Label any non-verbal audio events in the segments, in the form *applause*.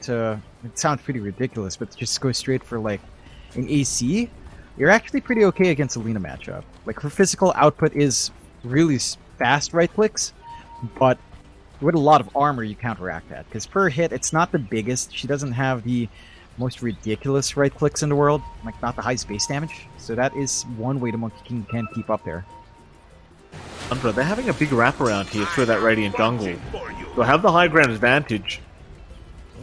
to it sounds pretty ridiculous, but just go straight for like an AC, you're actually pretty okay against a Lina matchup. Like her physical output is really fast right clicks, but with a lot of armor you counteract that. Because per hit, it's not the biggest. She doesn't have the most ridiculous right clicks in the world, like not the highest base damage. So that is one way the Monkey King can keep up there. Andra, they're having a big wraparound here through that Radiant jungle. They'll have the high ground advantage.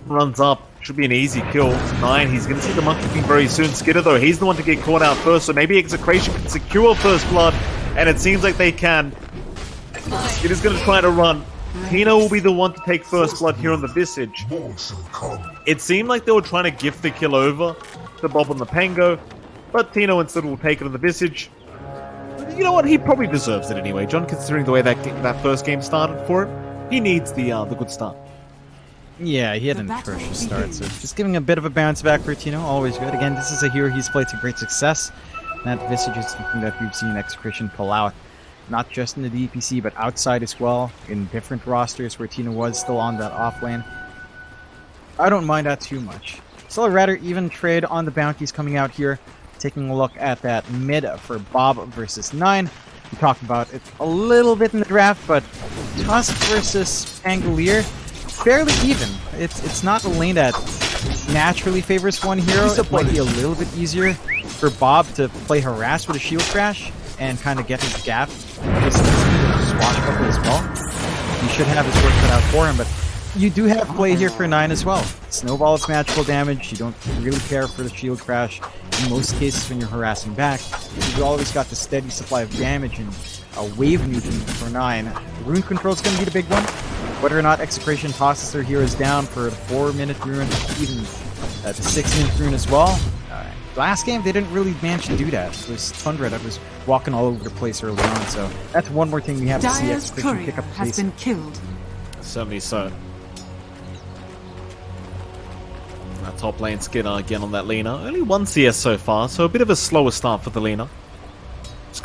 Runs up, should be an easy kill. Nine, he's going to see the Monkey King very soon. Skiter, though, he's the one to get caught out first, so maybe Execration can secure first blood, and it seems like they can. Skiter's going to try to run. Tino will be the one to take first blood here on the Visage. It seemed like they were trying to gift the kill over to Bob on the Pango, but Tino instead will take it on the Visage. You know what? He probably deserves it anyway, John, considering the way that that first game started for him. He needs the uh, the good start. Yeah, he had an atrocious start, so just giving a bit of a bounce back for Tino, always good. Again, this is a hero he's played to great success. That Visage is something that we've seen Execration pull out not just in the DPC, but outside as well, in different rosters where Tino was still on that off lane. I don't mind that too much. Still a rather even trade on the bounties coming out here. Taking a look at that mid for Bob versus 9. We talked about it a little bit in the draft, but Tusk versus Pangolier, fairly even. It's it's not a lane that naturally favors one hero. It might be a little bit easier for Bob to play Harass with a Shield Crash and kind of get his gap. Just swashbuckle as well. You should have his work cut out for him, but you do have play here for 9 as well. Snowball is magical damage, you don't really care for the shield crash. In most cases when you're harassing back, you've always got the steady supply of damage and a wave nuking for 9. Rune control is going to be the big one. Whether or not Execration tosses their heroes down for a 4 minute rune, even uh, the 6 minute rune as well, Last game, they didn't really manage to do that. It was Tundra that was walking all over the place early on, so that's one more thing we have Dyer's to see Execration pick up the has been killed. Certainly so. That top lane Skinner again on that Lina. Only one CS so far, so a bit of a slower start for the Lina.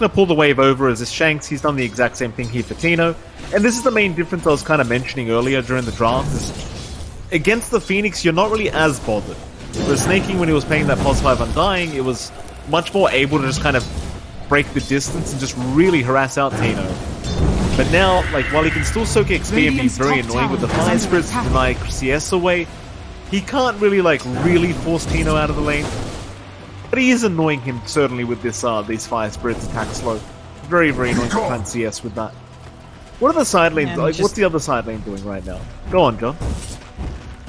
Going to pull the wave over as this Shanks. He's done the exact same thing here for Tino. And this is the main difference I was kind of mentioning earlier during the draft. Is against the Phoenix, you're not really as bothered. But Sneyking, when he was playing that plus 5 Undying, it was much more able to just kind of break the distance and just really harass out Tino. But now, like, while he can still soak XP and be very annoying with the Fire Spirits to deny CS away, he can't really, like, really force Tino out of the lane. But he is annoying him, certainly, with this, uh, these Fire Spirits attack slow. Very, very annoying to find CS with that. What are the side lanes, like, just... what's the other side lane doing right now? Go on, John.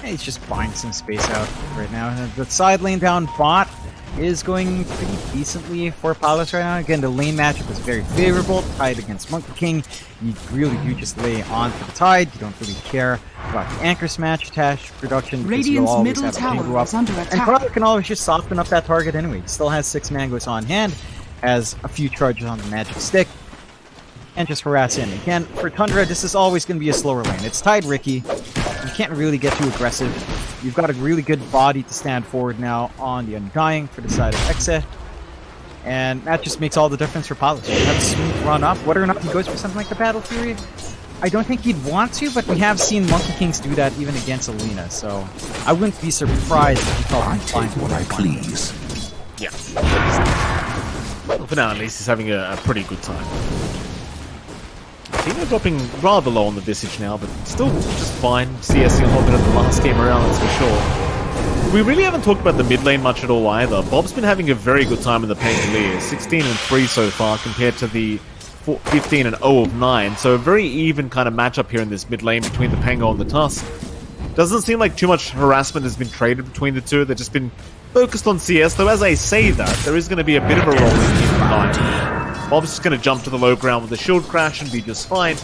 He's just buying some space out right now. The side lane down bot is going pretty decently for Palos right now. Again, the lane matchup is very favorable. Tide against Monkey King. You really do just lay on for the Tide. You don't really care about the Anchor Smash attached production because you'll always middle tower up. Under attack. And Carter can always just soften up that target anyway. He still has six mangoes on hand, has a few charges on the magic stick, and just harass in. Again, for Tundra, this is always going to be a slower lane. It's Tide Riki. you can't really get too aggressive. You've got a really good body to stand forward now on the Undying for the side of Exe. And that just makes all the difference for Palos. You have a smooth run up. Whether or not he goes for something like the Battle Fury, I don't think he'd want to, but we have seen Monkey Kings do that even against a Lina, so I wouldn't be surprised if he felt inclined what I please. Yeah. Well, for now, at least he's having a, a pretty good time. Tino dropping rather low on the Visage now, but still just fine. CSing a little bit of the last game around, that's for sure. We really haven't talked about the mid lane much at all either. Bob's been having a very good time in the Pangolier. 16 and 3 so far compared to the 15 and 0 of 9. So a very even kind of matchup here in this mid lane between the Pango and the Tusk. Doesn't seem like too much harassment has been traded between the two. They've just been focused on CS, though as I say that, there is going to be a bit of a rolling in the Bob's just going to jump to the low ground with a shield crash and be just fine.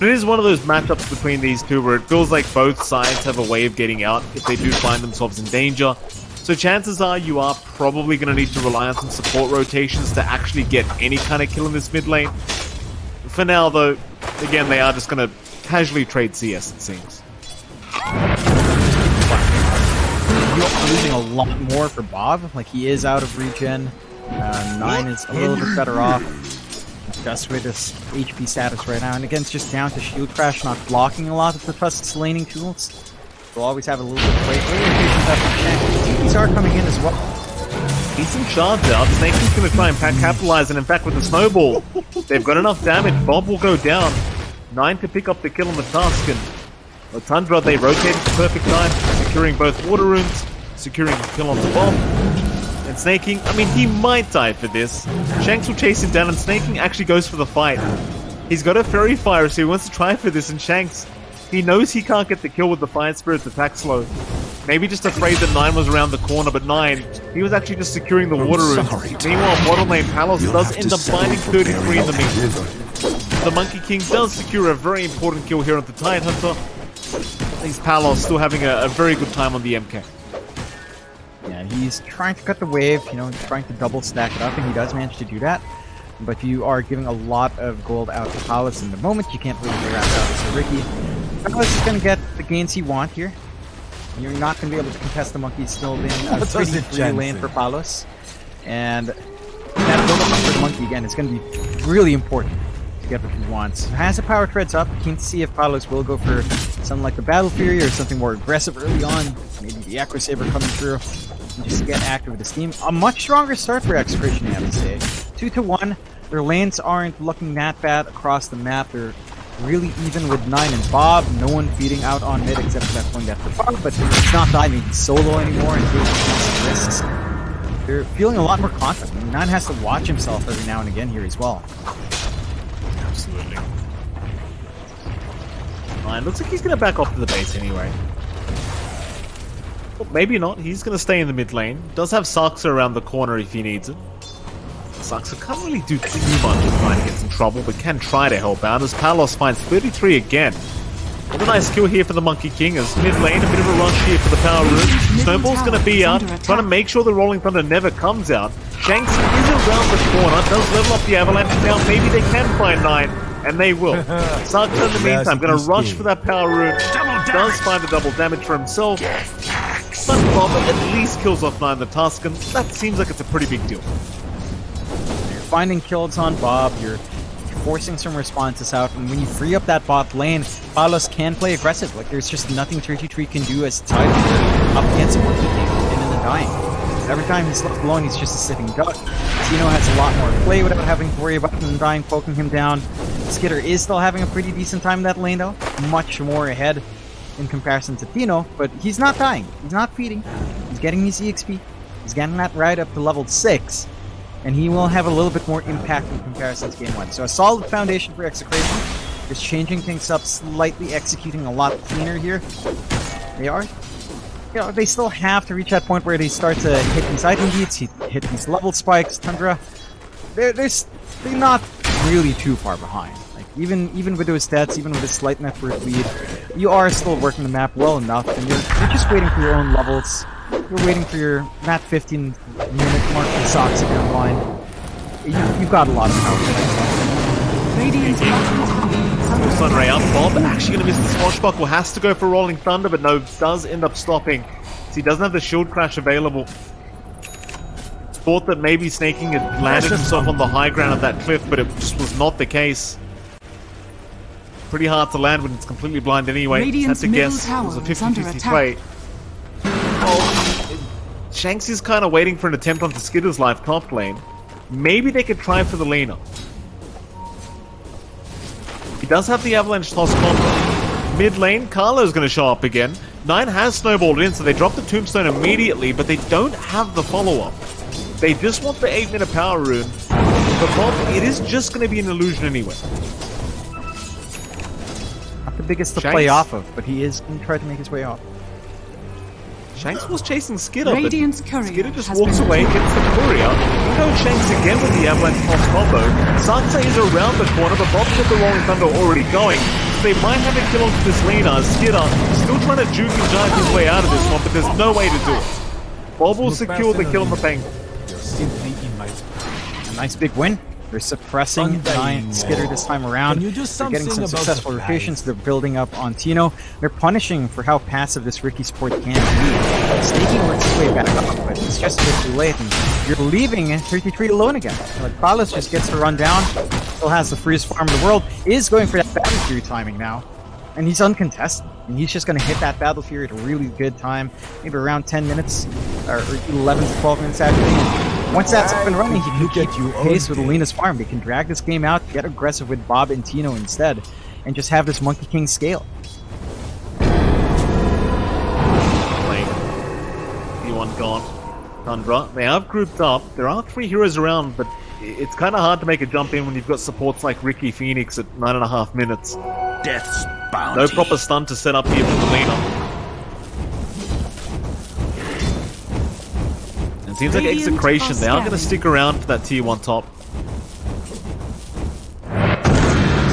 But it is one of those matchups between these two where it feels like both sides have a way of getting out if they do find themselves in danger. So chances are you are probably going to need to rely on some support rotations to actually get any kind of kill in this mid lane. For now, though, again, they are just going to casually trade CS, it seems. You're losing a lot more for Bob. Like, he is out of regen. Uh, 9 is a little bit better off. Just with his HP status right now. And again, it's just down to Shield Crash not blocking a lot of the Tusk's laning tools. They'll always have a little bit of weight. These are coming in as well. Decent charge out. Snake's going to try and capitalize, and in fact, with the snowball, they've got enough damage. Bob will go down. Nine to pick up the kill on the Tusken. The Tundra, they rotate at the perfect time, securing both water runes, securing the kill on the Bob. And Sneyking, I mean, he might die for this. Shanks will chase him down, and Sneyking actually goes for the fight. He's got a Faerie Fire, so he wants to try for this, and Shanks, he knows he can't get the kill with the Fire Spirit's attack slow. Maybe just afraid that Nine was around the corner, but Nine, he was actually just securing the water rune. Meanwhile, bottom lane Palos does end up finding 33 in the meantime. The Monkey King does secure a very important kill here on the Tide Hunter. These Palos still having a, a, very good time on the MK. He's trying to cut the wave, you know, trying to double stack it up, and he does manage to do that. But you are giving a lot of gold out to Palos in the moment. You can't really figure out So Riki, Palos is going to get the gains he want here. You're not going to be able to contest the monkey still in *laughs* a pretty free lane for Palos. And that build up for the monkey again is going to be really important to get what he wants. Has the power treads up, keen to see if Palos will go for something like the Battle Fury or something more aggressive early on. Maybe the Echo Saber coming through just get active with the steam. A much stronger start for Execration, I have to say. 2 to 1. Their lanes aren't looking that bad across the map. They're really even with Nine and Bob. No one feeding out on mid except for that point after Bob, but he's not diving solo anymore and taking some risks. They're feeling a lot more confident. Nine has to watch himself every now and again here as well. Absolutely. Nine looks like he's going to back off to the base anyway. Well, maybe not. He's going to stay in the mid lane. Does have Saksa around the corner if he needs it. Saksa can't really do too much if Nine gets in trouble, but can try to help out as Palos finds 33 again. What a nice kill here for the Monkey King as mid lane, a bit of a rush here for the Power Rune. Snowball's going to be out, trying to make sure the Rolling Thunder never comes out. Shanks is around the corner, does level up the Avalanche now. Maybe they can find Nine, and they will. *laughs* Saksa in the meantime, going to rush for that Power Rune. Does find the double damage for himself. But Bob at least kills off Nine the Tusken. That seems like it's a pretty big deal. You're finding kills on Bob, you're forcing some responses out, and when you free up that bot lane, Palos can play aggressive. Like, there's just nothing 33 can do as tight up against Monkey King and in the dying. Every time he's left alone, he's just a sitting duck. Tino has a lot more play without having to worry about the dying poking him down. Skiter is still having a pretty decent time in that lane, though. Much more ahead in comparison to Tino, but he's not dying. He's not feeding. He's getting his EXP. He's getting that right up to level 6, and he will have a little bit more impact in comparison to Game 1. So a solid foundation for Execration. Just changing things up slightly, executing a lot cleaner here. They are, you know, they still have to reach that point where they start to hit these item beats, hit these level spikes, Tundra. They're, they're, they're not really too far behind. Like, even, even with those stats, even with a slight network lead, you are still working the map well enough, and you're, you're just waiting for your own levels. You're waiting for your map 15 minute mark for socks if you're online. You, you've got a lot of power. Radiant Sunray up. Bob actually going to miss the swashbuckle. Has to go for Rolling Thunder, but no, does end up stopping. So he doesn't have the shield crash available. Thought that maybe Sneyking had landed himself on the high ground of that cliff, but it just was not the case. Pretty hard to land when it's completely blind anyway. Radiant's Had to guess. It was a 50-50 play. Oh, Shanks is kind of waiting for an attempt onto Skiter's life top lane. Maybe they could try for the Lina. He does have the Avalanche toss combo. Mid lane, Carlo's going to show up again. Nine has snowballed in, so they drop the Tombstone immediately, but they don't have the follow-up. They just want the 8-minute power rune. But Bob, it is just going to be an illusion anyway biggest to Shanks. play off of, but he is going to try to make his way off. Shanks was chasing Skiter, Radiant's but Skiter just walks away, gets the courier. You know Shanks again with the Avalanche Cross combo. Saksa is around the corner, but Bob's got the Rolling Thunder already going. They might have a kill onto this Lina. Skiter still trying to juke and jive his way out of this one, but there's no way to do it. Bob will secure the kill on the bank. A nice big win. They're suppressing Giant Skiter this time around. They're getting some successful rotations. They're building up on Tino. They're punishing for how passive this Riki support can be. Sneyking works his way back up, but it's just a bit too late. And you're leaving 33 alone again. Like, Palos just gets to run down. Still has the freest farm in the world. Is going for that battle fury timing now. And he's uncontested. And he's just going to hit that Battle Fury at a really good time, maybe around 10 minutes, or 11 to 12 minutes actually. And once that's up and running, he can keep you pace with Alina's farm. He can drag this game out, get aggressive with Bob and Tino instead, and just have this Monkey King scale. Lane. T1 gone. Tundra. They have grouped up. There are three heroes around, but it's kind of hard to make a jump in when you've got supports like Riki Phoenix at nine and a half minutes. Death's bounty. No proper stun to set up here for the seems like Execration, they are going to stick around for that tier 1 top.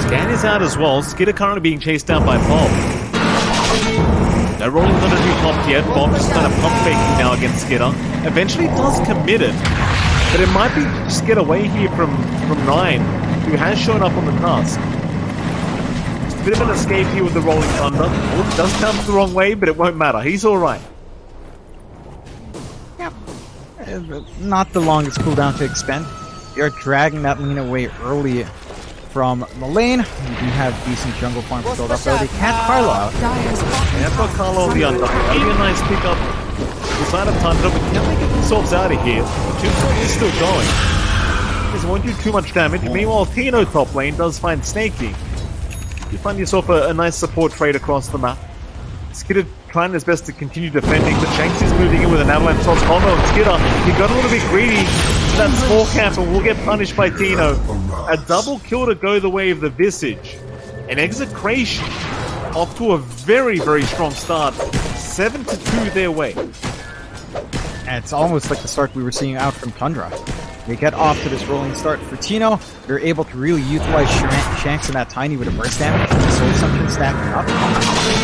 Scan is out as well. Skiter currently being chased down by Bob. No rolling thunder be popped yet. Bob just kind of pump faking now against Skiter. Eventually does commit it. But it might be just get away here from, from Nine, who has shown up on the task. Just a bit of an escape here with the rolling thunder. Oh, it does come the wrong way, but it won't matter. He's alright. Not the longest cooldown to expend. You're dragging that lane away early from the lane. You do have decent jungle farm to build up though. They can't Carlo out. Yeah, tower Carlo on is the under under. attack. Maybe a nice pickup. The side of Tundra, but can they get themselves out of here? Tombstone is still going. Doesn't want you too much damage. Meanwhile, Tino top lane does find Snaky. You find yourself a, a nice support trade across the map. Skiter trying his best to continue defending, but Shanks is moving in with an avalanche toss oh, combo. And Skiter, he got a little bit greedy. That small camp and will get punished by Tino. A double kill to go the way of the Visage. An execration off to a very, very strong start. 7 to 2 their way. And it's almost like the start we were seeing out from Tundra. They get off to this rolling start for Tino. They're able to really utilize Shanks and that Tiny with a burst damage. The Soul Assumption stacking up.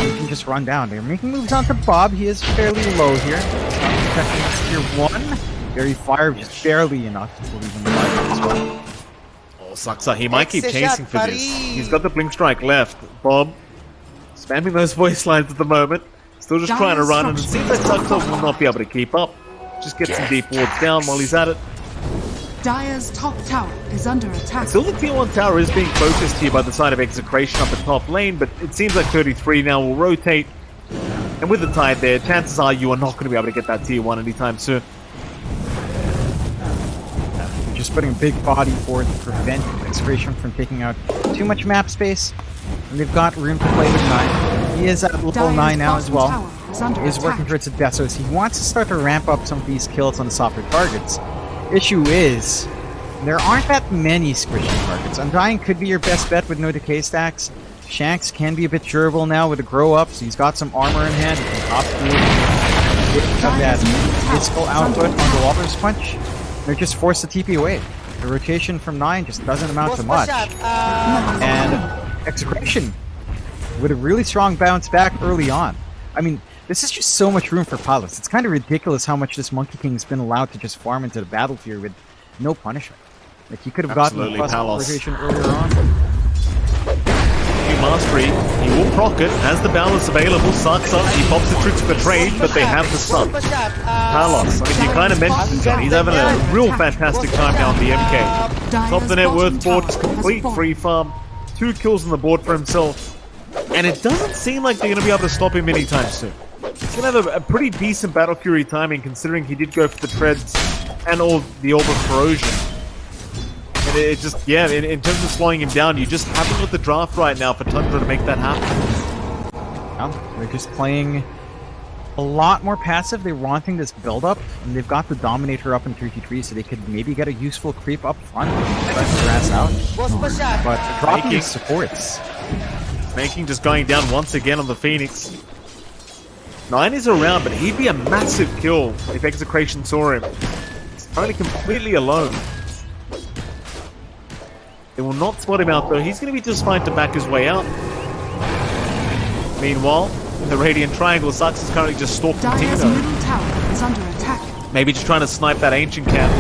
You can just run down. They're making moves onto Bob. He is fairly low here. Not protecting tier 1. Faerie Fire, just barely enough to leave him alive as well. Oh, Saksa, he might keep chasing for this. He's got the Blink Strike left. Bob, spamming those voice lines at the moment. Still just trying to run, and it seems like Saksa will not be able to keep up. Just get some deep wards down while he's at it. Dire's top tower is under attack. Still, the tier 1 tower is being focused here by the side of Execration up at top lane, but it seems like 33 now will rotate. And with the tide there, chances are you are not going to be able to get that tier 1 anytime soon. Just putting a big body forward to prevent Execration from taking out too much map space. And they've got room to play with 9. He is at level Dire's 9 now as well. tower is under He's attack. working towards a death, so he wants to start to ramp up some of these kills on the softer targets. Issue is, there aren't that many squishy targets. Undying could be your best bet with no decay stacks. Shanks can be a bit durable now with a grow up, so he's got some armor in hand. He can top through it. Have that Dire's middle tower physical output on the. Walrus Punch. They're just forced to TP away. The rotation from 9 just doesn't amount to much. Uh, And *laughs* Execration with a really strong bounce back early on. I mean, this is just so much room for pilots. It's kind of ridiculous how much this Monkey King's been allowed to just farm into the battlefield with no punishment. Like, he could have gotten a Absolutely, plus Palos. rotation earlier on. Mastery, he will proc it. Has the balance available, sucks up, he pops the tricks for trade, but they have the stun. Uh, I mean, you kind of mentioned it, he's having a real fantastic time now on the MK. Top the net worth board, just complete free farm. Two kills on the board for himself. And it doesn't seem like they're going to be able to stop him anytime soon. He's to have a, a pretty decent Battle Fury timing considering he did go for the treads and all the Orb of Corrosion. And it, it just, yeah, in, in terms of slowing him down, you just haven't got the draft right now for Tundra to make that happen. Well, they're just playing a lot more passive. They're wanting this build up, and they've got the Dominator up in 33, so they could maybe get a useful creep up front and grass out. But dropping Making- supports. Making just going down once again on the Phoenix. Nine is around, but he'd be a massive kill if Execration saw him. He's only completely alone. They will not spot him out though. He's going to be just fine to back his way out. Meanwhile, in the Radiant Triangle, Saksa is currently just stalking Dire's Tino. middle tower is under attack. Maybe just trying to snipe that Ancient Camp.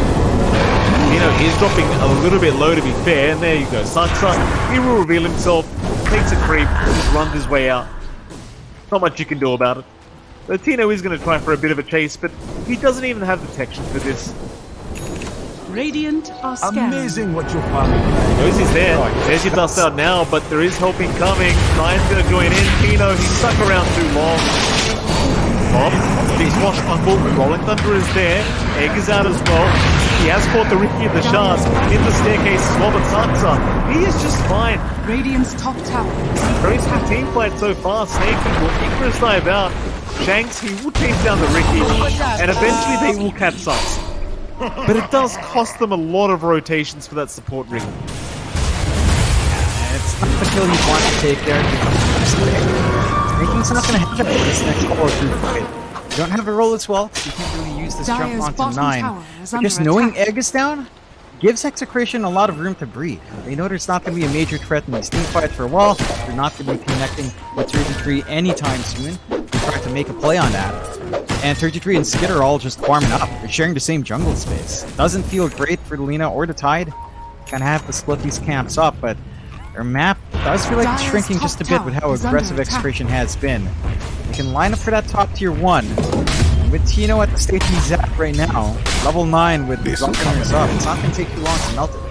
Tino is dropping a little bit low to be fair, and there you go. Saksa, he will reveal himself, takes a creep, just runs his way out. Not much you can do about it. So Tino is going to try for a bit of a chase, but he doesn't even have detection for this. Radiant are scanning. Amazing what your father Knows he's there. There's your dust out now, but there is helping coming. Ryan's gonna join in. Tino, he's stuck around too long. Bob, big swashbuckle. Rolling Thunder is there. Egg is out as well. He has caught the Riki of the Shards. In the staircase as well, but Saksa, he is just fine. Radiant's top tower is Very attack. smooth team fight so far. Snake will Icarus dive out. Shanks, he will chase down the Riki, and eventually they will catch us. But it does cost them a lot of rotations for that support Riki. It's not the kill you want to take there. Sneyking's not going to have it for this next core through fight. You don't have a roll as well, so you can't really use this jump onto 9. But just knowing attack. Egg is down gives Execration a lot of room to breathe. They know there's not going to be a major threat in these team fights for a while. They're not going to be connecting with 33 anytime soon. They're trying to make a play on that. And 33 and Skid are all just farming up. They're sharing the same jungle space. Doesn't feel great for the Lina or the Tide. Kind of have to split these camps up, but their map does feel like it's shrinking just a bit with how tower is under aggressive attack. Execration has been. They can line up for that top tier 1. With Tino at the state he's at right now, level 9 with This will Drunkenness come up, it's not going to take too long to melt it.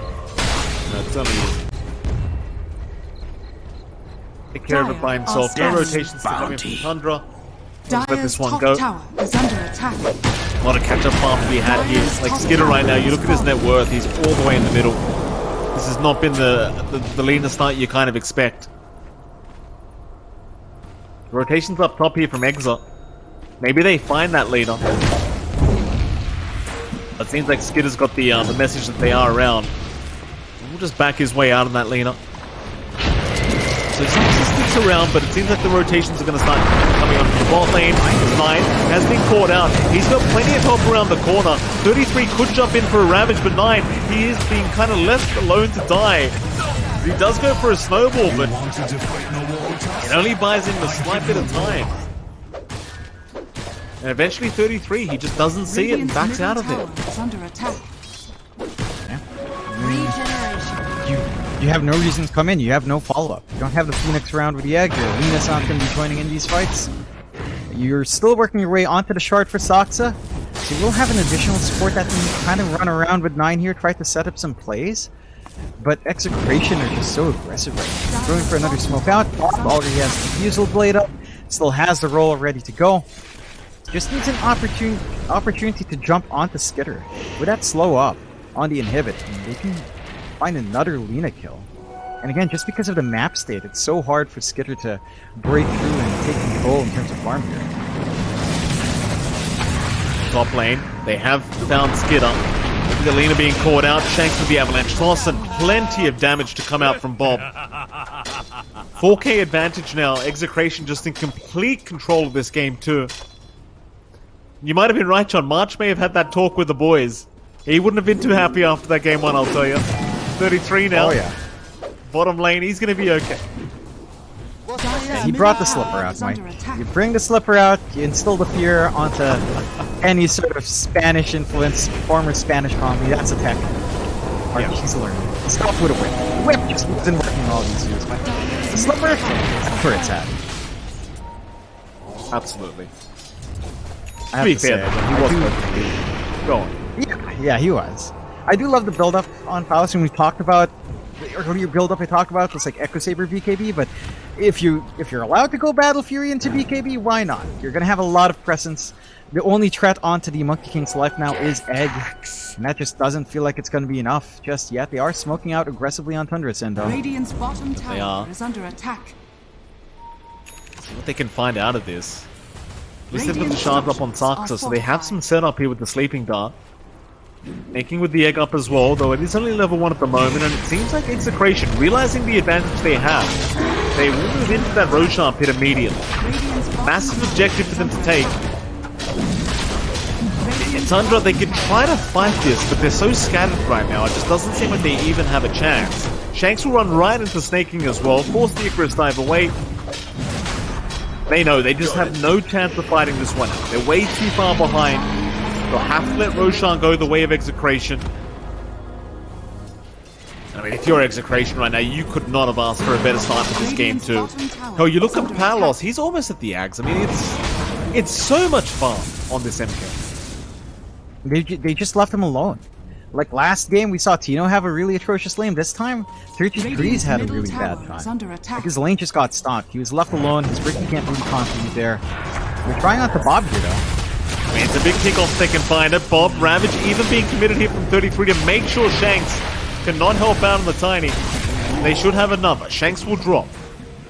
That's only Take care of it by himself. are No rotations to come in from Tundra. Let's let this one go. tower is under attack. A lot of catch-up farm to be had here. Like Skiter right now, you look at his net worth, he's all the way in the middle. This has not been the the, the Lina start you kind of expect. Rotations up top here from Exot. Maybe they find that leader. It seems like Skiter's got the uh, the message that they are around. We'll just back his way out on that Lina. So Saxon sticks around, but seems like the rotations are going to start coming on from bot lane. Nine has been caught out. He's got plenty of help around the corner. 33 could jump in for a Ravage, but Nine, he is being kind of left alone to die. He does go for a snowball, but wanted to fight no more it only buys him a slight bit of time. And eventually 33, he just doesn't see it and backs out of it. tower is under attack. Regeneration. You have no reason to come in. You have no follow-up. You don't have the Phoenix round with the egg. Your Lina's not going to be joining in these fights. You're still working your way onto the shard for Saksa. So you will have an additional support that can kind of run around with 9 here, try to set up some plays. But Execration are just so aggressive right now. Going for another smoke out. Bob has the Diffusal Blade up. Still has the roll ready to go. Just needs an opportunity opportunity to jump onto Skiter. With that slow up on the inhibit, they can find another Lina kill. And again, just because of the map state, it's so hard for Skiter to break through and take control in terms of farm here. Top lane, they have found Skiter. The Lena being caught out, Shanks with the Avalanche Toss, and plenty of damage to come out from Bob. *laughs* 4k advantage now, Execration just in complete control of this game too. You might have been right, John. March may have had that talk with the boys. He wouldn't have been too happy after that game one, I'll tell you. 33 now. Oh yeah. Bottom lane, he's going to be okay. Dire's He brought the slipper out, is Mike. You bring the slipper out, you instill the fear onto any sort of Spanish influence, former Spanish colony. That's a tech. Or he's learning. Stop with a whip. Whip just wasn't working all these years, Mike. The slipper, that's where it's at. Absolutely. I have To be to fair, say, though, I he was do- supposed to be. Go on. Yeah, yeah, he was. I do love the build up on Palos, and we talked about the earlier build up I talked about was like Echo Saber BKB, but if you if you're allowed to go Battle Fury into BKB, why not? You're gonna have a lot of presence. The only threat onto the Monkey King's life now is Egg, and that just doesn't feel like it's gonna be enough just yet. They are smoking out aggressively on Tundra Sendo. Radiant's bottom They tower are. is under attack. See what they can find out of this. At least they've got the shards up on structures so they have fortified. some setup here with the sleeping dart. Sneyking with the egg up as well, though it is only level 1 at the moment, and it seems like Execration, realizing the advantage they have, they will move into that Roshan pit immediately. Massive objective for them to take. In Tundra, they could try to fight this, but they're so scattered right now, it just doesn't seem like they even have a chance. Shanks will run right into Sneyking as well, force the Icarus dive away. They know they just have no chance of fighting this one. They're way too far behind. They'll have to let Roshan go the way of Execration. I mean, if you're Execration right now, you could not have asked for a better start to this game too. Hell, you look at Palos, he's almost at the Ags. I mean, it's it's so much fun on this MK. They, they just left him alone. Like last game, we saw Tino have a really atrocious lane. This time, 30 Degrees had a really bad time. under attack. Like his lane just got stomped. He was left alone. His Riki can't really contribute there. We're trying not to Bob here, though. I mean, it's a big kickoff they can find it. Bob Ravage even being committed here from 33 to make sure Shanks cannot help out on the Tiny. They should have another. Shanks will drop.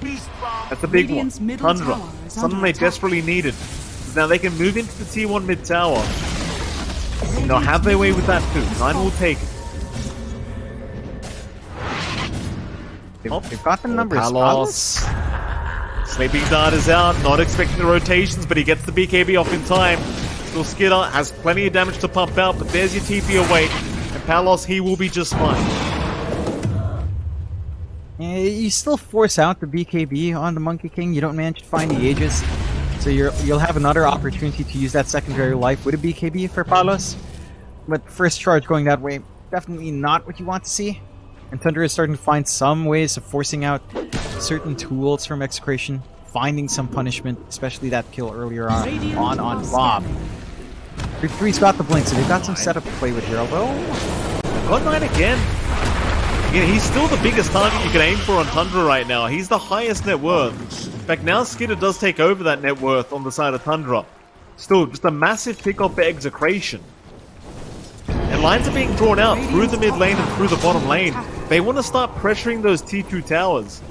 That's a big Radiant's one. middle Tundra. tower is Something they attack. desperately needed. Now they can move into the T1 mid tower. And they'll have their way with that too. Nine will take it. They've, Oh. they've got the Oh, numbers. Palos. Sleeping Dart is out, not expecting the rotations, but he gets the BKB off in time. Skiter has plenty of damage to pump out, but there's your TP away. And Palos, he will be just fine. You still force out the BKB on the Monkey King. You don't manage to find the Aegis. So you're, you'll have another opportunity to use that secondary life with a BKB for Palos. But first charge going that way, definitely not what you want to see. And Thunder is starting to find some ways of forcing out certain tools from Execration, finding some punishment, especially that kill earlier on on, on Bob. Big Three's got the blink, so they've got some setup to play with here. Although, God Knight again. Again, he's still the biggest target you can aim for on Tundra right now. He's the highest net worth. In fact, now Skiter does take over that net worth on the side of Tundra. Still, just a massive pick off for Execration. And lines are being drawn out through the mid lane and through the bottom lane. They want to start pressuring those T2 towers.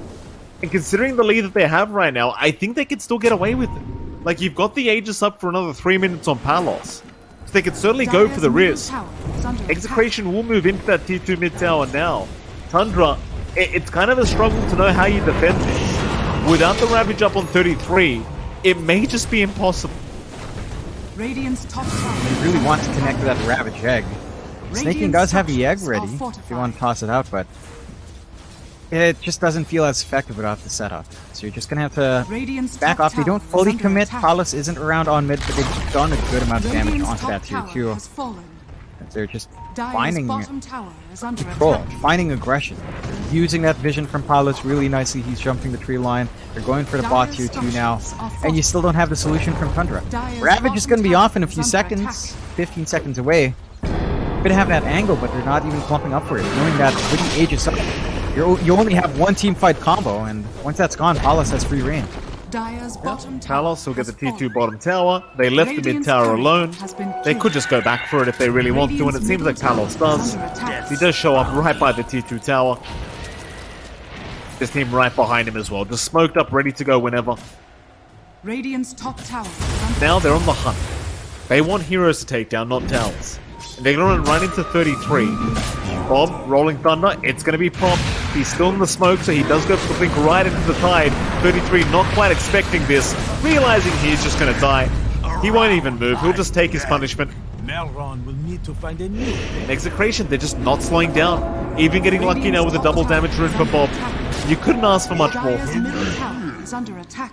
And considering the lead that they have right now, I think they could still get away with it. Like, you've got the Aegis up for another three minutes on Palos. So they could certainly go for the risk. tower is under attack. Execration will move into that T2 mid tower now. Tundra, i it's kind of a struggle to know how you defend this. Without the Ravage up on 33, it may just be impossible. Radiant's top tower. they really want to connect to that Ravage Egg. Sneyking does have the egg ready if you want to toss it out, but it just doesn't feel as effective without the setup. So you're just gonna have to Radiant's back off. They don't fully commit. Palos isn't around on mid, but they've done a good amount of damage onto that tier 2. They're just Dire's finding bottom tower is under control, attack. finding aggression, using that vision from Palos really nicely. He's jumping the tree line. They're going for the bot tier 2 now, and you still don't have the solution from Tundra. Dire's Ravage is going to be off in a few seconds, attack. 15 seconds away. Gonna have that angle, but they're not even clumping up for it, knowing that with the Aegis up, you're, you only have one team fight combo, and once that's gone, Palos has free reign. Dire's bottom tower Palos will get the T2 fallen. bottom tower. They left the mid tower alone. They could just go back for it if they really want to, and it seems like middle Palos tower does. is. He does show up right by the T2 tower. This team right behind him as well, just smoked up, ready to go whenever. Radiant's top tower Now they're on the hunt. They want heroes to take down, not towers. And they're going to run into 33. Bob, Rolling Thunder, it's going to be prompt. He's still in the smoke, so he does go for the blink right into the tide. 33 not quite expecting this, realizing he's just going to die. He won't even move, he'll just take his punishment. Melron will need to find a new Execration, they're just not slowing down. Even getting lucky now with a double damage rune for Bob. You couldn't ask for much more. Dire's is under attack.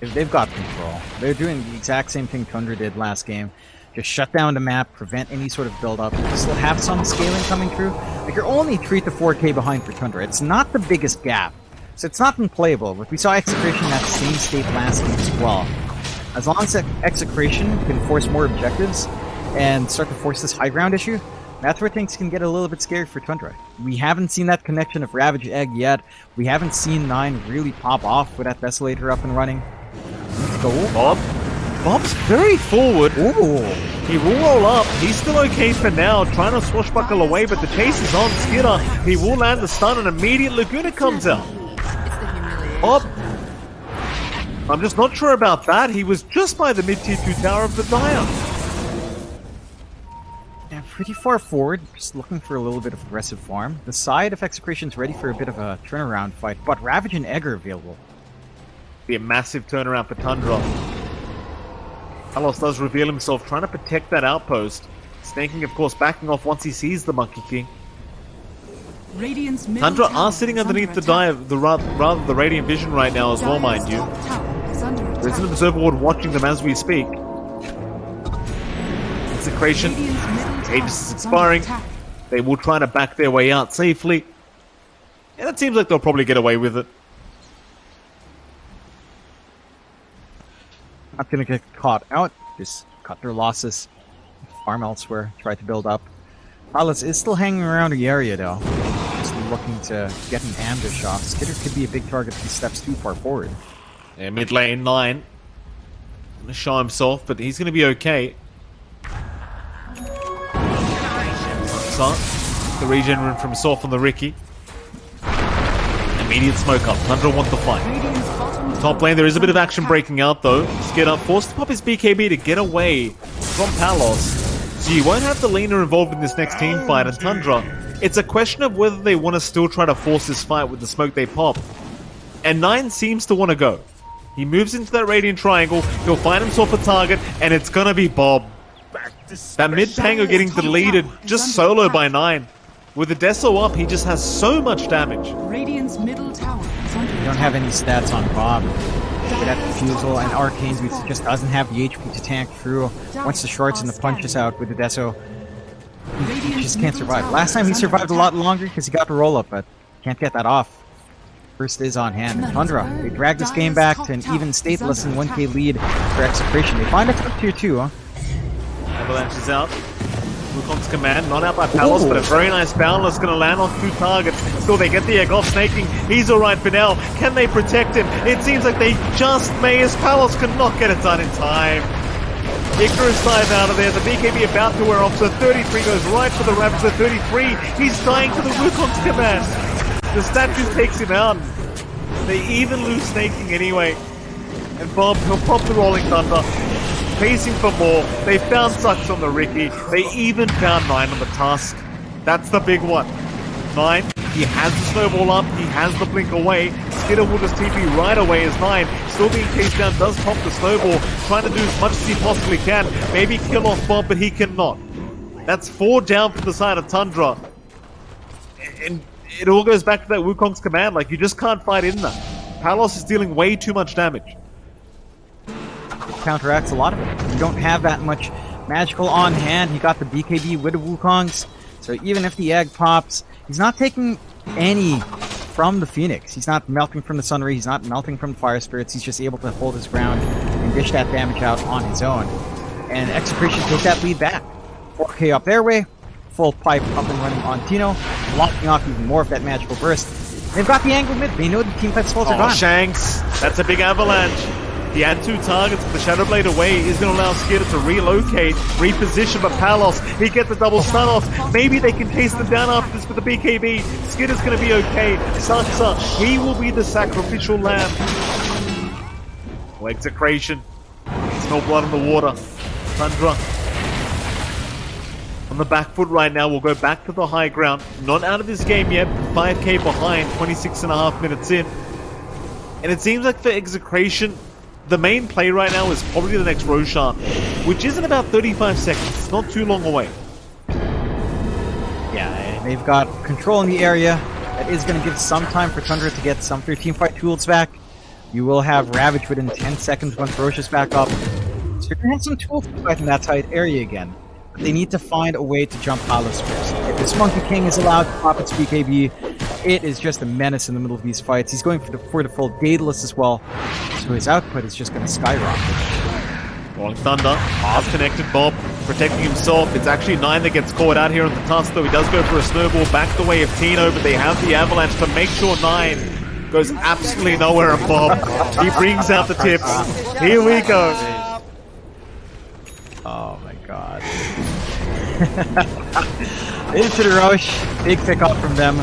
They've- They've got control. They're doing the exact same thing Tundra did last game. Just shut down the map, prevent any sort of build-up. Still have some scaling coming through. Like you're only 3 to 4k behind for Tundra. It's not the biggest gap. So it's not unplayable, but we saw Execration that same state last game as well. As long as Execration can force more objectives and start to force this high ground issue, that's where things can get a little bit scary for Tundra. We haven't seen that connection of Ravage Egg yet. We haven't seen Nine really pop off with that Desolator up and running. Let's go. Bob? Bob's very forward. Ooh. He will roll up. He's still okay for now, trying to swashbuckle away, but the chase is on Skinner. He will land the stun, and immediate Laguna comes out. Bob. I'm just not sure about that. He was just by the mid tier 2 tower of the Dire. Yeah, pretty far forward, just looking for a little bit of aggressive farm. The side of Execration's ready for a bit of a turnaround fight, but Ravage and Egg are available. Be a massive turnaround for Tundra. Palos does reveal himself, trying to protect that outpost. Sneyking, of course, backing off once he sees the Monkey King. Radiant's Tundra are sitting underneath under the dive, the ra- rather the Radiant Vision right now as well, mind you. Dire's top tower is under There's an observer ward watching them as we speak. Execration. Radiant's middle tower Aegis is is expiring. They will try to back their way out safely. And it seems like they'll probably get away with it. Not gonna get caught out, just cut their losses, farm elsewhere, try to build up. Palos is still hanging around the area though. Just looking to get an ambush off. Skiter could be a big target if he steps too far forward. Yeah, mid lane nine. Gonna show himself, but he's gonna be okay. The regen rune from himself on the Riki. Immediate smoke up. Tundra want the fight. Top lane, there is a bit of action breaking out though. Skiter forced to pop his BKB to get away from Palos. So you won't have the laner involved in this next team fight, and Tundra, it's a question of whether they want to still try to force this fight with the smoke they pop. And Nine seems to want to go. He moves into that Radiant Triangle, he'll find himself a target, and it's gonna be Bob. That mid tango getting deleted just solo by Nine. With the Deso up, he just has so much damage. Radiant's middle tower is under We don't have any stats on Bob. With that refusal and Arcane's boots he just doesn't have the HP to tank through. Once the shorts and the punches out with the Deso, he just can't survive. Last time he survived a lot longer because he got the roll up, but can't get that off. First is on hand. And Tundra, they drag this game back to an even stateless and 1k lead for Execration. They find a top tier 2, huh? Avalanche is out. Wukong's command, not out by Palos, but a very nice boundless gonna land on two targets. Still, they get the egg off Sneyking. He's alright for now. Can they protect him? It seems like they just may as Palos cannot get it done in time. Icarus dive out of there. The BKB about to wear off, so 33 goes right for the Ravager. 33, he's dying to the Wukong's command. The statue takes him out. They even lose Sneyking anyway. And Bob, he'll pop the Rolling Thunder. Pacing for more. They found Saksa on the Riki. They even found Nine on the Tusk. That's the big one. Nine, he has the snowball up, he has the blink away. Skiter will just TP right away as Nine, still being chased down, does pop the snowball, trying to do as much as he possibly can. Maybe kill off Bob, but he cannot. That's four down from the side of Tundra. And it all goes back to that Wukong's command, like you just can't fight in that. Palos is dealing way too much damage. Counteracts a lot of it. You don't have that much magical on hand. He got the BKB with the Wukongs, so even if the egg pops, he's not taking any from the Phoenix. He's not melting from the Sun Ray, he's not melting from the Fire Spirits, he's just able to hold his ground and dish that damage out on his own. And Execration take that lead back. 4k up their way, full pipe up and running on Tino, blocking off even more of that magical burst. They've got the angle mid, they know the team fight are Oh, gone. Shanks, that's a big avalanche. He had two targets, but the Shadow Blade away is going to allow Skiter to relocate, reposition, but Palos, he gets the double stun off. Maybe they can chase them down after this with the BKB. Skiter's going to be okay. Saksa, he will be the sacrificial lamb. Oh, execration. There's no blood in the water. Tundra. On the back foot right now, we'll go back to the high ground. Not out of this game yet, 5k behind, 26 and a half minutes in. And it seems like for execration, the main play right now is probably the next Roshan, which is in about 35 seconds. It's not too long away. Yeah, they've got control in the area. That is going to give some time for Tundra to get some 13 fight tools back. You will have Ravage within 10 seconds once Roche is back up. So you're going to have some tools to fight in that tight area again. But they need to find a way to jump Palos first. If this Monkey King is allowed to pop its BKB, it is just a menace in the middle of these fights. He's going for the, for the full Daedalus as well, so his output is just going to skyrocket. Rolling Thunder, half connected Bob, protecting himself. It's actually Nine that gets caught out here on the tusk, though he does go for a snowball back the way of Tino, but they have the avalanche to make sure Nine goes absolutely nowhere and Bob. He brings out the tips. Here we go. Oh my god. *laughs* Into the rush, big pick up from them.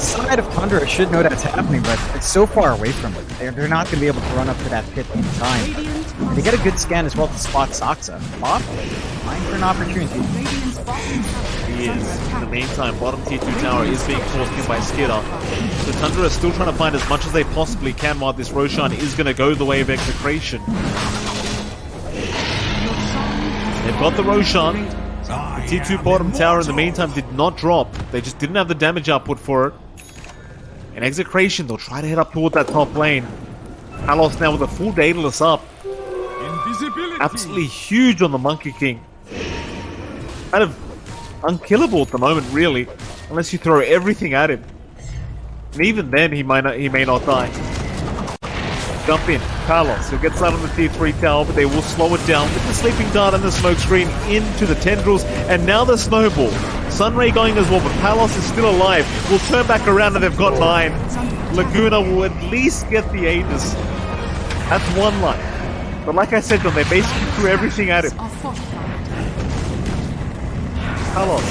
Side of Tundra should know that's happening, but it's so far away from it. They're, they're not going to be able to run up to that pit in time. And they get a good scan as well to spot Saksa. Bob, fine for an opportunity. He is. In the meantime, bottom tier 2 tower is being forced in by Skiter. So Tundra is still trying to find as much as they possibly can while this Roshan is going to go the way of execration. They've got the Roshan. The T2 bottom tower in the meantime did not drop. They just didn't have the damage output for it. In execration, they'll try to head up toward that top lane. Palos now with a full Daedalus up. Absolutely huge on the Monkey King. Kind of unkillable at the moment, really, unless you throw everything at him. And even then, he might not, he may not die. jump in. Carlos, he'll get started on the T3 tower, but they will slow it down with the sleeping dart and the smoke screen into the tendrils, and now the snowball. Sunray going as well, but Palos is still alive. Will turn back around and they've got nine. Laguna will at least get the Aegis. That's one life. But like I said, John, they basically threw everything at him. Carlos,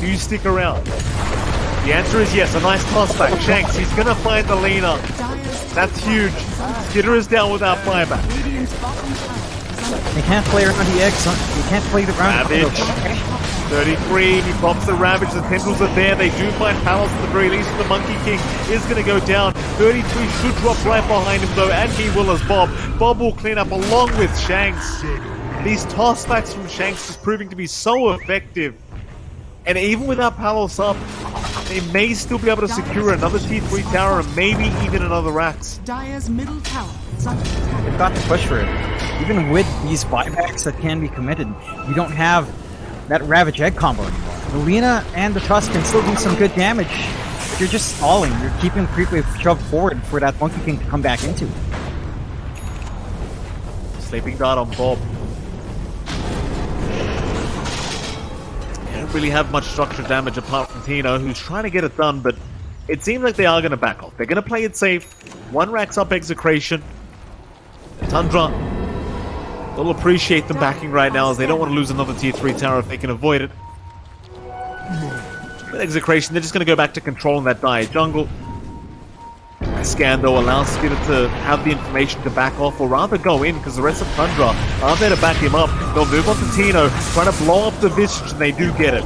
do you stick around? The answer is yes. A nice toss back. Shanks, he's gonna find the Lina. Dyer's That's huge. Skiter is down without flyback. Radiant's bottom tower is under You can't play around the eggs. You can't play the round. Ravage. 33, he pops the Ravage, the tendrils are there, they do find Palos at the very least, the Monkey King is going to go down. 33 should drop right behind him though, and he will as Bob. Bob will clean up along with Shanks. These toss backs from Shanks is proving to be so effective. And even without Palos up, they may still be able to secure another T3 tower and maybe even another Rax. Dire's middle tower is under attack. They've got to push for it. Even with these buybacks that can be committed, you don't have that Ravage Egg combo anymore. The Lina and the Trust can still do some good damage. You're just stalling. You're keeping Creepwave shoved forward for that Monkey King to come back into. Sleeping dart on Bob. They don't really have much structured damage apart from Tino, who's trying to get it done, but it seems like they are going to back off. They're going to play it safe. One racks up execration. Tundra. They'll appreciate them backing right now as they don't want to lose another tier 3 tower if they can avoid it. With execration, they're just going to go back to controlling that dire jungle. Scan though allows Skiter to have the information to back off, or rather go in, because the rest of Tundra are there to back him up. They'll move on to Tino, trying to blow up the Visage, and they do get it.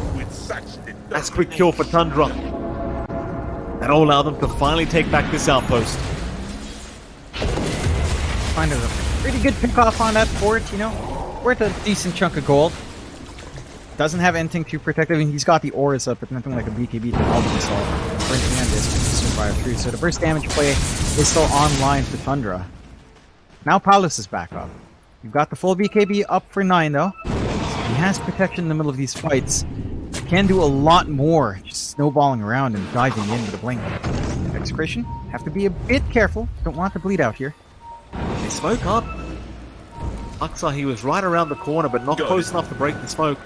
That's quick kill for Tundra. That'll allow them to finally take back this outpost. Find a pretty good pick off on that fort, you know? Worth a decent chunk of gold. Doesn't have anything too protective. I mean, he's got the auras up, but nothing like a BKB to help him solve. For this Survivor 3. So the burst damage play is still online for Tundra. Now Palos is back up. You've got the full BKB up for 9 though. He has protection in the middle of these fights. Can do a lot more, just snowballing around and diving in with a blink. Execration, have to be a bit careful. Don't want to bleed out here. They smoke up. Saksa, he was right around the corner, but not close enough to break the smoke.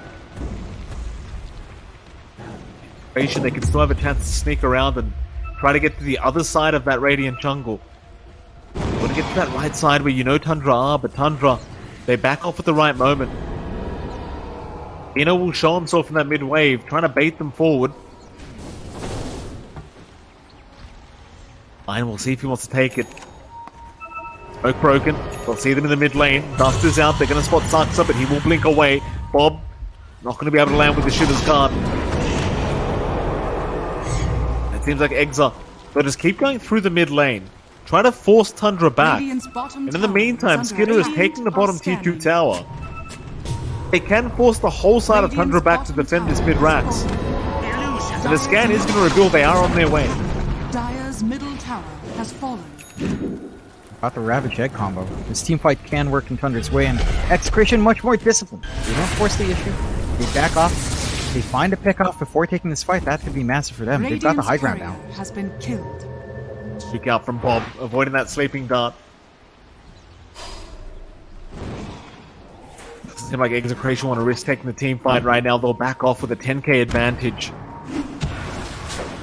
They can still have a chance to sneak around and try to get to the other side of that Radiant jungle. Want to get to that right side where you know Tundra are, but Tundra, they back off at the right moment. Ino will show himself in that mid wave, trying to bait them forward. Lion will see if he wants to take it. Smoke broken. They'll see them in the mid lane. Dust is out. They're going to spot Saksa, but he will blink away. Bob, not going to be able to land with the shitter's card. It seems like Exa. They'll just keep going through the mid lane. Try to force Tundra back. And in the meantime, Skiter is taking the bottom Scanning. T2 tower. They can force the whole side of Tundra back to defend this mid racks. And the scan is going to reveal they are on their way. Dire's middle tower has fallen. Got the Ravage Egg combo. This team fight can work in Tundra's way, and Execration much more disciplined. They don't force the issue. They back off. They find a pick off before taking this fight. That could be massive for them. They've got the high ground now. has been killed. Kick out from Bob, avoiding that sleeping dart. Doesn't seem like Execration want to risk taking the team fight right now. They'll back off with a 10k advantage.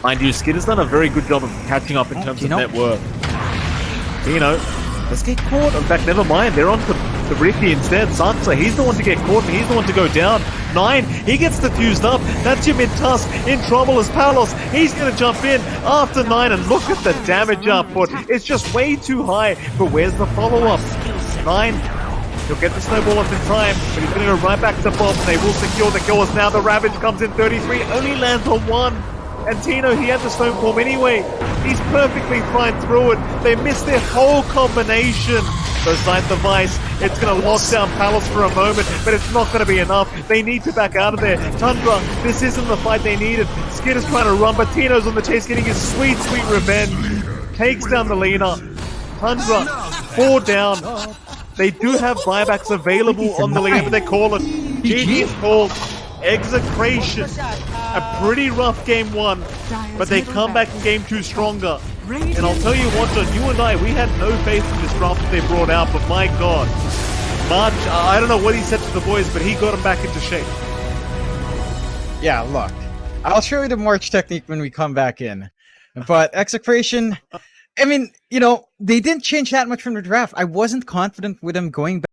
Mind you, Skid has done a very good job of catching up in Oh, terms Tino. of net worth. Tino, let's get caught. In fact, never mind. They're on to the Riki instead. Saksa, he's the one to get caught and he's the one to go down. Nine, he gets defused up. That's your mid-tusk. In trouble is Palos. He's going to jump in after nine and look at the damage output. It's just way too high. But where's the follow-up? Nine, He'll get the snowball up in time, but he's going to go right back to Bob, and they will secure the kills. Now the Ravage comes in 33, only lands on one. And Tino, he had the stone form anyway. He's perfectly fine through it. They missed their whole combination. So side the Vice, it's going to lock down Palos for a moment, but it's not going to be enough. They need to back out of there. Tundra, this isn't the fight they needed. Skid is trying to run, but Tino's on the chase, getting his sweet, sweet revenge. Takes down the Lina. Tundra, four down. They do have buybacks available on the league, but they call it GG's called execration. A pretty rough game one, but they come back in game two stronger. And I'll tell you what, John, you and I, we had no faith in this draft that they brought out, but my God. March, I don't know what he said to the boys, but he got them back into shape. Yeah, look. I'll show you the March technique when we come back in. But Execration, I mean, you know, they didn't change that much from the draft. I wasn't confident with them going back.